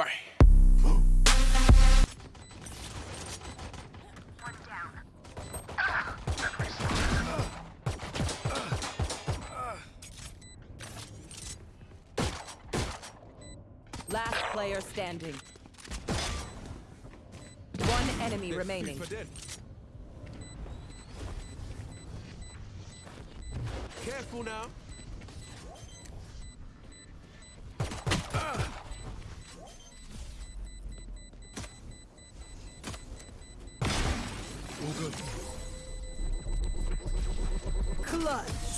Bye. Last player standing. One enemy remaining. Careful now. All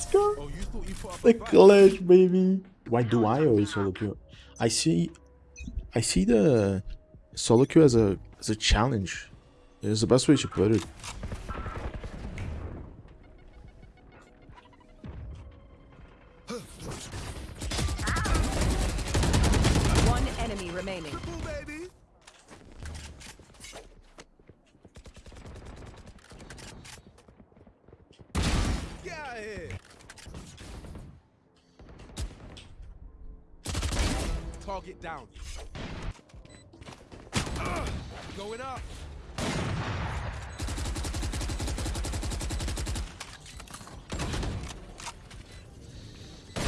Up The fight? baby. Why do I always solo queue? I see, I see the solo queue as a as a challenge. It's the best way to put it. Target down. Ugh, going up.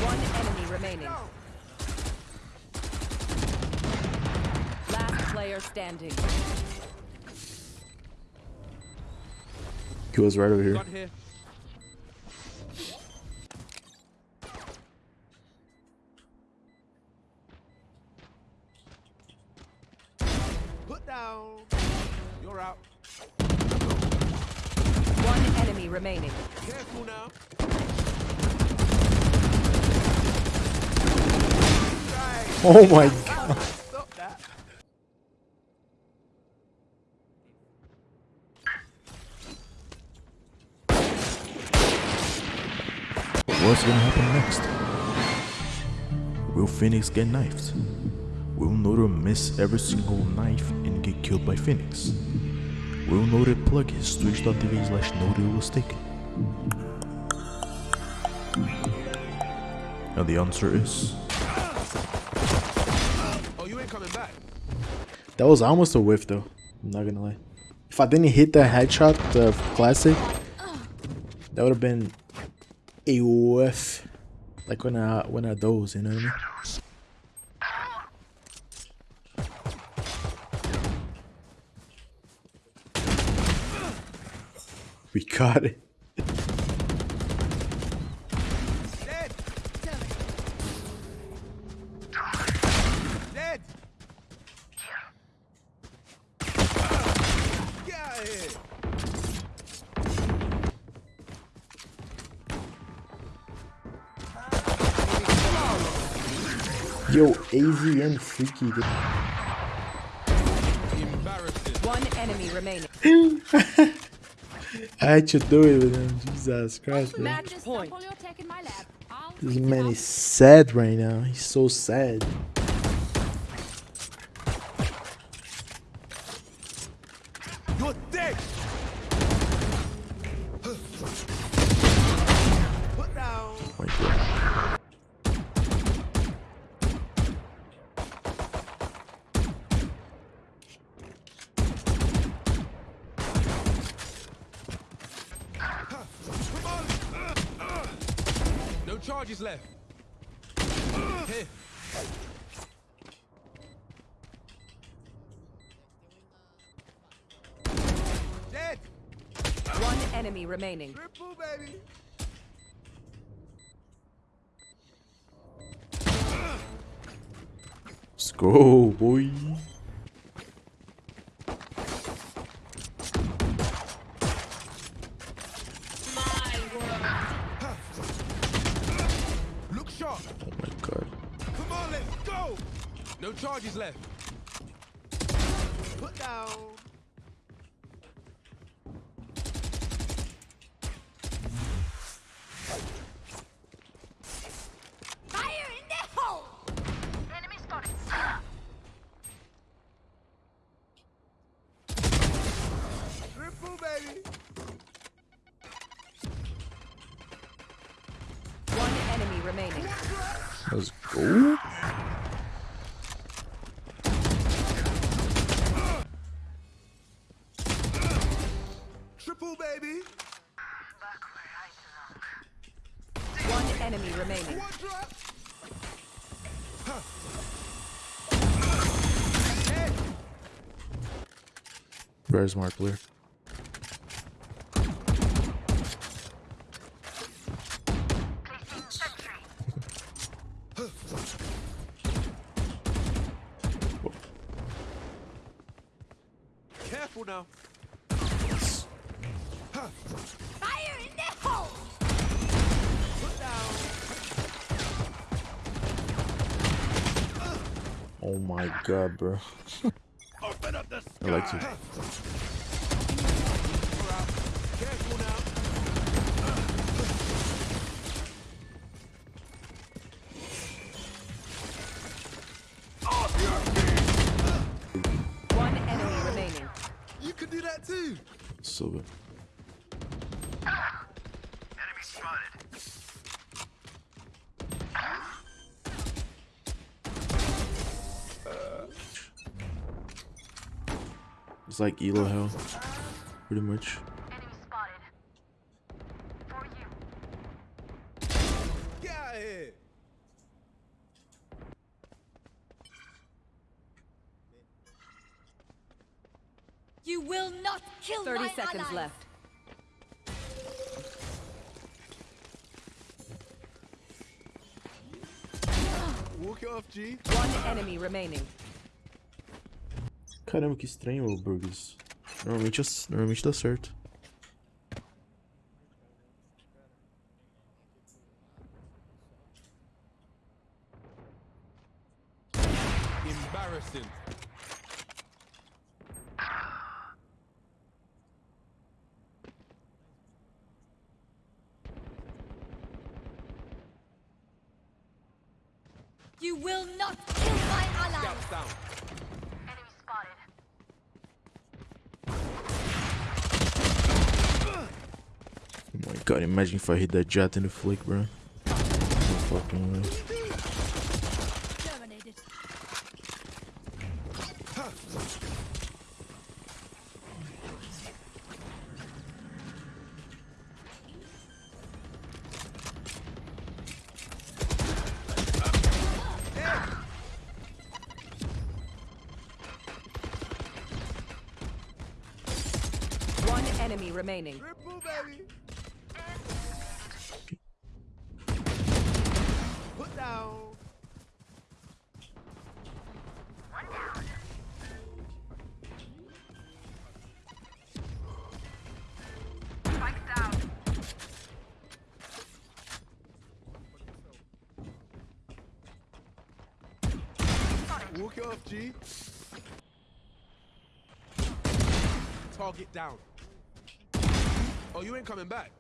One enemy remaining. Last player standing. Q was right over here. Down. You're out. One enemy remaining. Careful now. Oh my god. Stop that. What's gonna happen next? Will Phoenix get knifed? Will Noda miss every single knife and get killed by Phoenix? Will Noda plug his twitch.tv slash Noda was taken? And the answer is Oh, you ain't coming back. That was almost a whiff though. I'm not gonna lie. If I didn't hit that headshot, the classic, that would have been a whiff. Like when I when I doze, you know what I mean? We got it. Dead. Dead. Get out of. Yo, AZN freaky. dude. One enemy remaining. I had to do it with him. Jesus Christ, man. This man is sad right now. He's so sad. You're dead. Put down. Oh my god. Come on. No left. Here. Dead. One enemy remaining. Triple, baby. Let's go, boy. No charges left. Put down. Fire in the hole! Enemy spotted. Triple, baby. One enemy remaining. Let's go. Very smart player. Careful now. Fire in the hole! Put down. Oh my god, bro. Open up the I like to. One enemy remaining. You can do that too. So good. It's like Elo Hell, pretty much. Enemy spotted. For you. Get out of here. You will not kill 30 my seconds ally. left. Walk it off, G. One enemy remaining. Caramba, que estranho, ô Burgers. Normalmente, normalmente dá certo. Embarrassing. You will not kill my ally. Down. God, imagine if I hit that Jett in the flick, bro. No fucking way. One enemy remaining. Triple, Walk it off, G. Target down. Oh, you ain't coming back.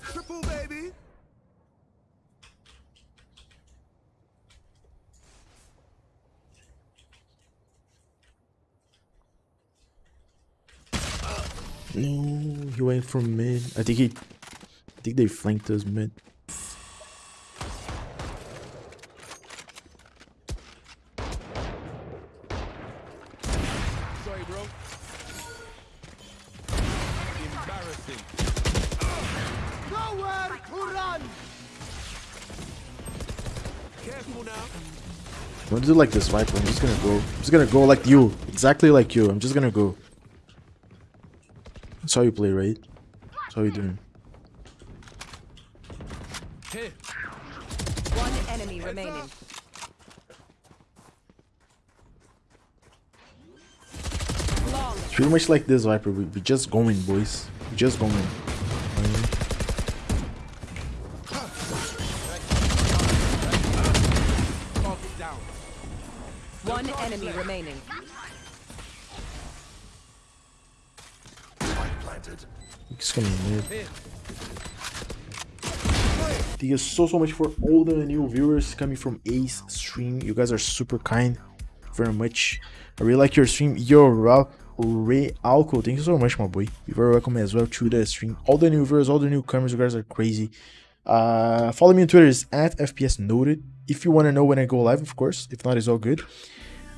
Triple, baby. No, he went from mid. I think he, think they flanked us mid. Sorry, bro. Embarrassing. Nowhere to run. Careful now. I'm gonna do like this, Viper. I'm just gonna go. I'm just gonna go like you. Exactly like you. I'm just gonna go. That's how you play, right? That's how you doing. Here. One enemy remaining. It's pretty much like this, Viper. We, we just going, boys. We just going. One enemy remaining. Just gonna mid. Thank you so, so much for all the new viewers coming from Ace Stream. You guys are super kind. Very much. I really like your stream. Yo, Ralph. Ray Alco, thank you so much, my boy. You're very welcome as well to the stream. All the new viewers, all the newcomers, you guys are crazy. Uh, follow me on Twitter, it's at FPS Noted. If you want to know when I go live, of course. If not, it's all good.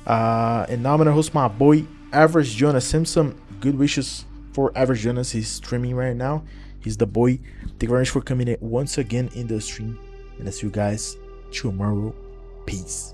Uh, and now I'm gonna host my boy Average Jonas Simpson. Good wishes for Average Jonas. He's streaming right now. He's the boy. Thank you very much for coming in once again in the stream. And I see you guys tomorrow. Peace.